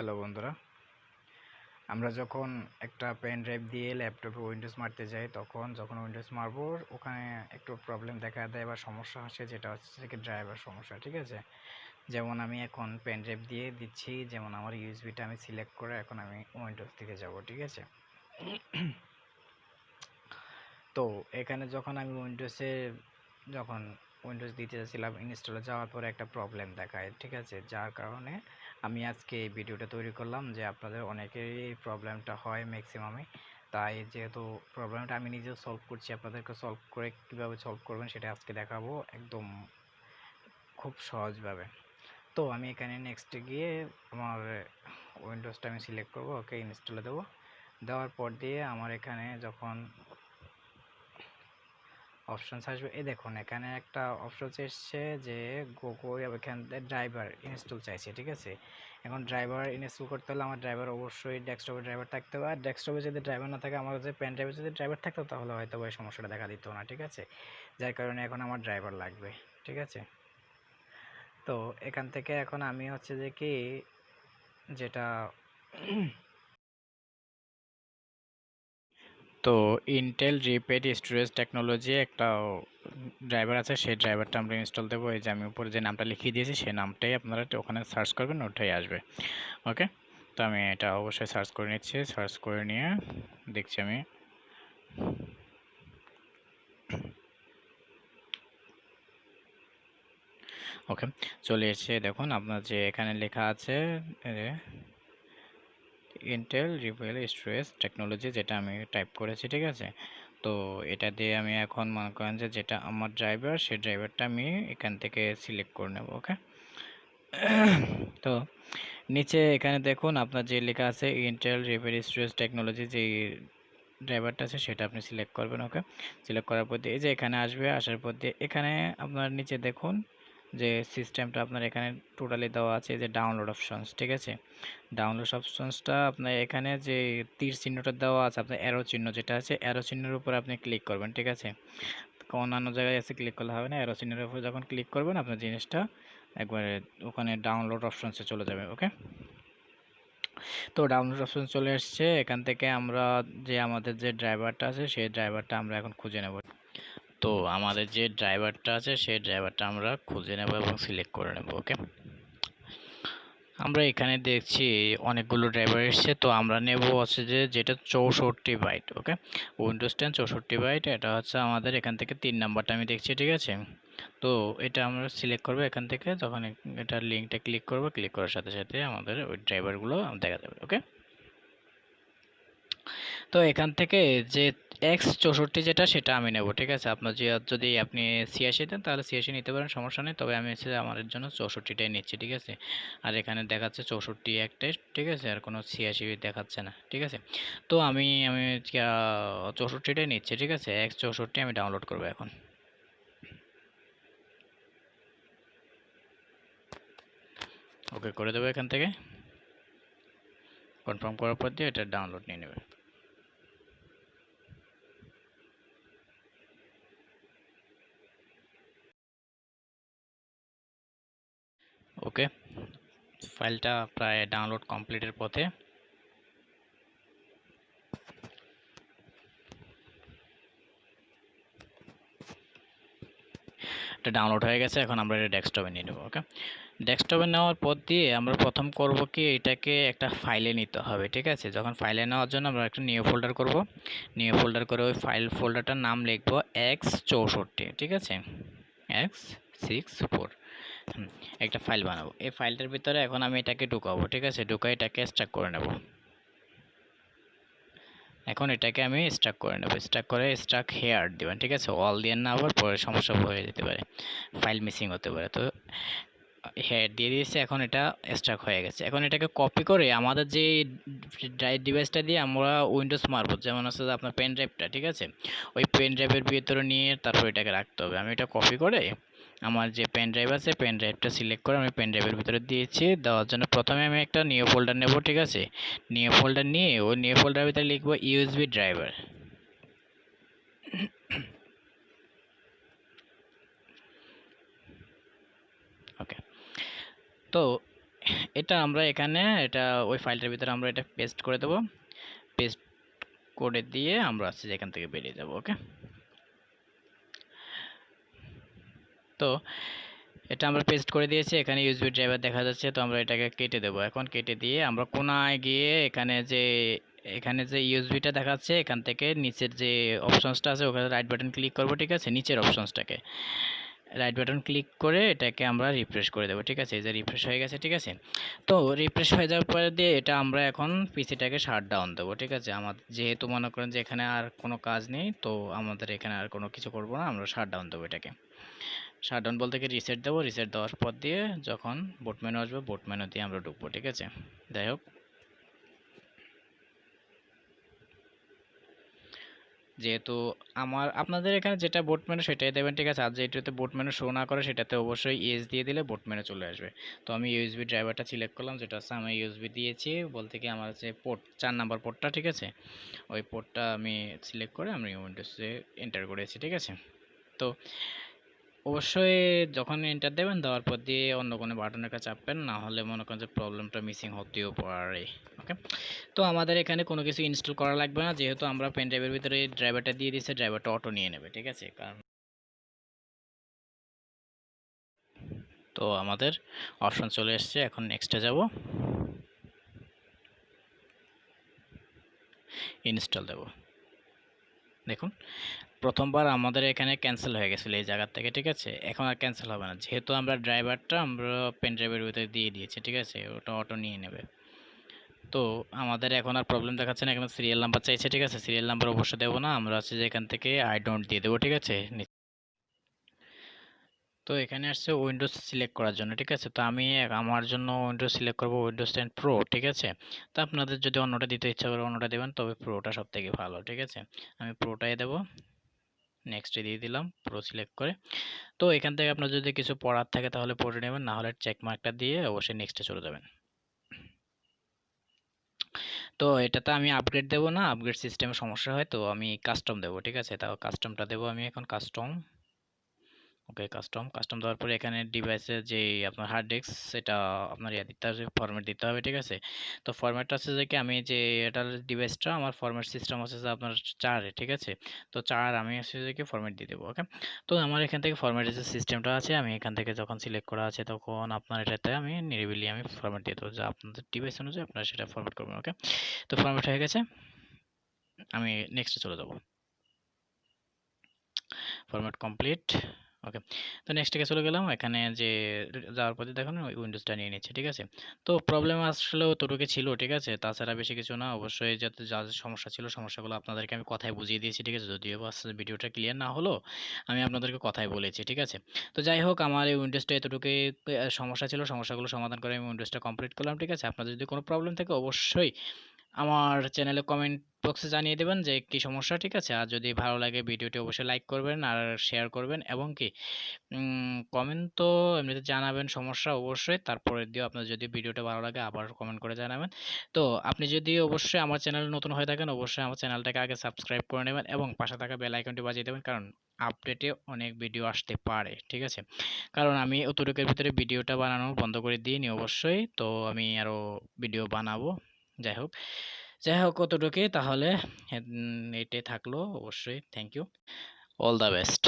Hello বন্ধুরা। আমরা যখন একটা পেন ড্রাইভ দিয়ে ল্যাপটপে উইন্ডোজ মারতে যাই, তখন যখন উইন্ডোজ মারবো, ওখানে একটু প্রবলেম দেখা দেয় বা সমস্যা আসে, যেটা হচ্ছে কি ড্রাইভার সমস্যা, ঠিক আছে? যেমন আমি এখন পেন ড্রাইভ দিয়ে দিচ্ছি, যেমন আমার ইউএসবিটা আমি সিলেক্ট করে এখন আমি উইন্ডোজ থেকে যাব, ঠিক আছে? তো এখানে যখন আমি উইন্ডোজে যখন উইন্ডোজ দিতে যাচ্ছিলাম ইনস্টলে যাওয়ার পরে একটা প্রবলেম দেখায়, ঠিক আছে? যার কারণে আমি আজকে এই ভিডিওটা তৈরি করলাম যে আপনাদের অনেকেরই প্রবলেমটা হয় ম্যাক্সিমামে তাই যেহেতু প্রবলেমটা আমি নিজেও সলভ করছি, আপনাদেরকে সলভ করে কীভাবে সলভ করবেন সেটা আজকে দেখাবো একদম খুব সহজভাবে। তো আমি এখানে নেক্সটে গিয়ে আমার উইন্ডোজটা আমি সিলেক্ট করব, ওকে ইনস্টলে দেবো। দেওয়ার পর দিয়ে আমার এখানে যখন অপশনস আসবে। এই দেখুন, এখানে একটা অপশন এসছে যে গোগো এখান ড্রাইভার ইনস্টল চাইছে, ঠিক আছে? এখন ড্রাইভার ইনস্টল করতে হলে আমার ড্রাইভার অবশ্যই ডেস্কটপে ড্রাইভার থাকতে হবে। আর ডেস্কটপে যদি ড্রাইভার না থাকে, আমার যে পেন ড্রাইভে যদি ড্রাইভার থাকতো, তাহলে হয়তো ওই সমস্যাটা দেখা দিত না, ঠিক আছে? যার কারণে এখন আমার ড্রাইভার লাগবে, ঠিক আছে? তো এখান থেকে এখন আমি হচ্ছে যে কি, যেটা তো ইন্টেল রিপেড স্টোরেজ টেকনোলজি একটা ড্রাইভার আছে, সেই ড্রাইভারটা আমরা ইনস্টল দেবো। এই যে আমি উপরে যে নামটা লিখিয়ে দিয়েছি, সেই নামটাই আপনারা ওখানে সার্চ করবেন, ওটাই আসবে। ওকে তো আমি এটা অবশ্যই সার্চ করে নিচ্ছি সার্চ করে নিয়ে দেখছি আমি। ওকে চলে এসে দেখুন, আপনার যে এখানে লেখা আছে ইন্টেল রিপেল স্টোরেজ টেকনোলজি যেটা আমি টাইপ করেছি, ঠিক আছে? তো এটা দিয়ে আমি এখন মনে করেন যে যেটা আমার ড্রাইভার সেই ড্রাইভারটা আমি এখান থেকে সিলেক্ট করে নেব ওকে তো নিচে এখানে দেখুন আপনার যে লেখা আছে ইন্টেল রিপেল স্টোরেজ টেকনোলজি যে ড্রাইভারটা আছে, সেটা আপনি সিলেক্ট করবেন ওকে সিলেক্ট করার পর দিয়ে এই যে এখানে আসবে, আসার পর দিয়ে এখানে আপনার নিচে দেখুন যে সিস্টেমটা আপনার এখানে টোটালি দেওয়া আছে, যে ডাউনলোড অপশনস ঠিক আছে? ডাউনলোড অপশনসটা আপনার এখানে যে তীর চিহ্নটা দেওয়া আছে, আপনার অ্যারো চিহ্ন যেটা আছে অ্যারো চিহ্নের উপর আপনি ক্লিক করবেন, ঠিক আছে? অন্যান্য জায়গায় এসে ক্লিক করলে হবে না অ্যারো চিহ্নের উপর যখন ক্লিক করবেন, আপনার জিনিসটা একবারে ওখানে ডাউনলোড অপশনসে চলে যাবে ওকে তো ডাউনলোড অপশন চলে এসছে, এখান থেকে আমরা যে আমাদের যে ড্রাইভারটা আছে, সেই ড্রাইভারটা আমরা এখন খুঁজে নেব। তো আমাদের যে ড্রাইভারটা আছে, সেই ড্রাইভারটা আমরা খুঁজে নেব এবং সিলেক্ট করে নেব ওকে আমরা এখানে দেখছি অনেকগুলো ড্রাইভার এসছে, তো আমরা নেব হচ্ছে যে যেটা চৌষট্টি বাইট ওকে উইন্ডোজ টেন চৌষট্টি বাইট, এটা হচ্ছে আমাদের এখান থেকে তিন নাম্বারটা আমি দেখছি, ঠিক আছে? তো এটা আমরা সিলেক্ট করব এখান থেকে যখন এটা লিঙ্কটা ক্লিক করব ক্লিক করার সাথে সাথে আমাদের ওই ড্রাইভারগুলো দেখা যাবে ওকে তো এখান থেকে যে এক্স চৌষট্টি যেটা, সেটা আমি নেব, ঠিক আছে? আপনার যে, যদি আপনি ছিয়াশি দেন, তাহলে ছিয়াশি নিতে পারেন, সমস্যা নেই। তবে আমি হচ্ছে আমার জন্য চৌষট্টিটাই নিচ্ছি, ঠিক আছে? আর এখানে দেখাচ্ছে চৌষট্টি একটাই ঠিক আছে? আর কোনো ছিয়াশি দেখাচ্ছে না, ঠিক আছে? তো আমি আমি চৌষট্টিটাই নিচ্ছি, ঠিক আছে? এক্স চৌষট্টি আমি ডাউনলোড করব এখন। ওকে, করে দেবো এখান থেকে। কনফার্ম করার পর দিয়ে এটা ডাউনলোড নিয়ে নেবে। ওকে। ফাইলটা প্রায় ডাউনলোড কমপ্লিটের পথে। এটা ডাউনলোড হয়ে গেছে, এখন আমরা এটা ডেস্কটপে নিয়ে নেব, ওকে। ডেস্কটপে নেওয়ার পর দিয়ে আমরা প্রথম করব কি, এটাকে একটা ফাইলে নিতে হবে, ঠিক আছে? যখন ফাইলে নেওয়ার জন্য আমরা একটা নিউ ফোল্ডার করব। নিউ ফোল্ডার করে ওই ফাইল ফোল্ডারটার নাম লিখব এক্স চৌষট্টি, ঠিক আছে? এক্স সিক্স ফোর একটা ফাইল বানাবো। এই ফাইলটার ভিতরে এখন আমি এটাকে ঢুকাবো, ঠিক আছে? ঢুকাই এটাকে স্টাক করে নেব। এখন এটাকে আমি স্টাক করে নেব। স্টাক করে স্টাক হেয়ার দেবেন, ঠিক আছে? অল দিয়ে না আবার পরে সমস্যা হয়ে যেতে পারে। ফাইল মিসিং হতে পারে। তো হেয়ার দিয়ে দিয়েছে, এখন এটা স্টাক হয়ে গেছে। এখন এটাকে কপি করে আমাদের যে ড্রাইভ ডিভাইসটা দিয়ে আমরা উইন্ডোজ মারবো, যেমন হচ্ছে আপনার পেন ড্রাইভটা ঠিক আছে? ওই পেন ড্রাইভের ভিতরে নিয়ে তারপর এটাকে রাখতে হবে। আমি এটা কপি করে আমার যে পেন ড্রাইভ আছে পেন ড্রাইভটা সিলেক্ট করে আমি পেন ড্রাইভের ভিতরে দিয়েছি। দেওয়ার জন্য প্রথমে আমি একটা নিউ ফোল্ডার নেব, ঠিক আছে? নিউ ফোল্ডার নিয়ে ওই নিউ ফোল্ডারের ভিতরে লিখব ইউএসবি ড্রাইভার ওকে তো এটা আমরা এখানে, এটা ওই ফাইলটার ভিতরে আমরা এটা পেস্ট করে দেবো। পেস্ট করে দিয়ে আমরা যে এখান থেকে বেরিয়ে যাব ওকে তো এটা আমরা পেস্ট করে দিয়েছি, এখানে ইউএসবি ড্রাইভার দেখা যাচ্ছে, তো আমরা এটাকে কেটে দেবো। এখন কেটে দিয়ে আমরা কোনায় গিয়ে এখানে যে এখানে যে ইউএসবিটা দেখাচ্ছে, এখান থেকে নিচের যে অপশনসটা আছে, ওখানে রাইট বাটন ক্লিক করব, ঠিক আছে? নিচের অপশনসটাকে রাইট বাটন ক্লিক করে এটাকে আমরা রিফ্রেশ করে দেবো, ঠিক আছে? এই যে রিফ্রেশ হয়ে গেছে, ঠিক আছে? তো রিফ্রেশ হয়ে যাওয়ার পরে দিয়ে এটা আমরা এখন পিসিটাকে শাট ডাউন দেবো, ঠিক আছে? আমাদের যেহেতু মনে করেন যে এখানে আর কোনো কাজ নেই, তো আমাদের এখানে আর কোনো কিছু করব না, আমরা শাট ডাউন দেবো এটাকে। শাট ডাউন বলতে কি রিসেট দেবো রিসেট দেওয়ার পর দিয়ে যখন বোট মেনু আসবে বোট মেনু দিয়ে আমরা ঢুকবো, ঠিক আছে? যাই হোক। যেহেতু আমার, আপনাদের এখানে যেটা বোট মেনু সেটাই দেবেন, ঠিক আছে? আর যেটাতে বোট মেনু শো না করে, সেটাতে অবশ্যই ইএস দিয়ে দিলে বোট মেনু চলে আসবে। তো আমি ইউএসবি ড্রাইভারটা সিলেক্ট করলাম, যেটা হচ্ছে আমি ইউএসবি দিয়েছি বলতে কি আমার হচ্ছে পোর্ট চার নাম্বার পোর্টটা ঠিক আছে? ওই পোর্টটা আমি সিলেক্ট করে আমি উইন্ডোজে এন্টার করেছি, ঠিক আছে? তো অবশ্যই যখন এন্টার দেবেন, দেওয়ার পর দিয়ে অন্য কোনো বাটনের কাছে চাপবেন, না হলে মনে করেন যে প্রবলেমটা মিসিং হতেও পারে ওকে তো আমাদের এখানে কোনো কিছু ইনস্টল করা লাগবে না, যেহেতু আমরা পেন ড্রাইভের ভিতরে ড্রাইভারটা দিয়ে দিচ্ছে ড্রাইভারটা অটো নিয়ে নেবে, ঠিক আছে? কারণ তো আমাদের অপশন চলে এসছে, এখন নেক্সটে যাব। ইনস্টল দেব। দেখুন, প্রথমবার আমাদের এখানে ক্যান্সেল হয়ে গেছিল এই জায়গার থেকে, ঠিক আছে? এখন আর ক্যান্সেল হবে না। যেহেতু আমরা ড্রাইভারটা আমরা পেন ড্রাইভের ভিতরে দিয়ে দিয়েছি, ঠিক আছে? ওটা অটো নিয়ে নেবে। তো আমাদের এখন আর প্রবলেম দেখাচ্ছে না, এখানে সিরিয়াল নাম্বার চাইছে, ঠিক আছে? সিরিয়াল নাম্বার অবশ্যই দেবো না, আমরা হচ্ছে যে এখান থেকে আই ডোন্ট দিয়ে দেবো, ঠিক আছে? তো এখানে আসছে উইন্ডোজ সিলেক্ট করার জন্য, ঠিক আছে? তো আমি আমার জন্য উইন্ডোজ সিলেক্ট করব উইন্ডোজ টেন প্রো ঠিক আছে? তো আপনাদের যদি অন্যটা দিতে ইচ্ছা করে অন্যটা দেবেন, তবে প্রোটা সব থেকে ভালো, ঠিক আছে? আমি প্রোটাই দেবো। নেক্সটে দিয়ে দিলাম প্রো সিলেক্ট করে। তো এখান থেকে আপনার যদি কিছু পড়ার থাকে তাহলে পড়ে নেবেন, না হলে চেক মার্কটা দিয়ে অবশ্যই নেক্সটে চলে যাবেন। তো এটাতে আমি আপগ্রেড দেবো না আপগ্রেড সিস্টেমে সমস্যা হয়, তো আমি কাস্টম দেবো, ঠিক আছে? তাও কাস্টমটা দেবো আমি এখন কাস্টম ওকে কাস্টম কাস্টম দেওয়ার পরে এখানে ডিভাইসের যে আপনার হার্ড ডিস্ক সেটা আপনার ইয়ে দিতে হবে ফরম্যাট দিতে হবে, ঠিক আছে? তো ফরম্যাটটা হচ্ছে যে কি, আমি যে এটার ডিভাইসটা আমার ফরম্যাট সিস্টেম হচ্ছে যে আপনার চারে ঠিক আছে? তো চার আমি হচ্ছে যে কি ফরম্যাট দিয়ে দেবো ওকে তো আমার এখান থেকে ফরম্যাটের যে সিস্টেমটা আছে, আমি এখান থেকে যখন সিলেক্ট করা আছে, তখন আপনার এটাতে আমি নিরিবিলি আমি ফরম্যাট দিয়ে দেবো, যে আপনাদের ডিভাইস অনুযায়ী আপনারা সেটা ফরম্যাট করবেন ওকে তো ফরম্যাট হয়ে গেছে। আমি নেক্সটে চলে যাব। Format complete okay. তো নেক্সট থেকে চলে গেলাম, এখানে যে যাওয়ার পথে দেখুন উইন্ডোজটা নিয়ে নিচ্ছে, ঠিক আছে? তো প্রবলেম আসলে তোটুকে ছিল, ঠিক আছে? তাছাড়া বেশি কিছু না, অবশ্যই যাতে যা সমস্যা ছিল সমস্যাগুলো আপনাদেরকে আমি কথায় বুঝিয়ে দিয়েছি, ঠিক আছে? যদিও ভিডিওটা ক্লিয়ার না হলো, আমি আপনাদেরকে কথায় বলেছি, ঠিক আছে? তো যাই হোক, আমার এই উইন্ডোজটা এতটুকুই সমস্যা ছিল, সমস্যাগুলো সমাধান করে আমি উইন্ডোজটা কমপ্লিট করলাম, ঠিক আছে? আপনাদের যদি কোনো প্রবলেম থাকে অবশ্যই আমার চ্যানেলে কমেন্ট বক্সে জানিয়ে দেবেন যে কী সমস্যা, ঠিক আছে? আর যদি ভালো লাগে ভিডিওটি অবশ্যই লাইক করবেন আর শেয়ার করবেন। এবং কি কমেন্ট তো এমনিতে জানাবেন, সমস্যা অবশ্যই। তারপরে দিয়েও আপনার যদি ভিডিওটা ভালো লাগে আবার কমেন্ট করে জানাবেন। তো আপনি যদি অবশ্যই আমার চ্যানেল নতুন হয়ে থাকেন, অবশ্যই আমার চ্যানেলটাকে আগে সাবস্ক্রাইব করে নেবেন এবং পাশে থাকা বেল আইকনটি বাজিয়ে দেবেন, কারণ আপডেটে অনেক ভিডিও আসতে পারে, ঠিক আছে? কারণ আমি অতটুকের ভিতরে ভিডিওটা বানানো বন্ধ করে দিইনি অবশ্যই। তো আমি আরও ভিডিও বানাবো। যাই হোক। যাই হোক কতটুকুই তাহলে এটাই থাকল অবশ্যই। Thank you all the best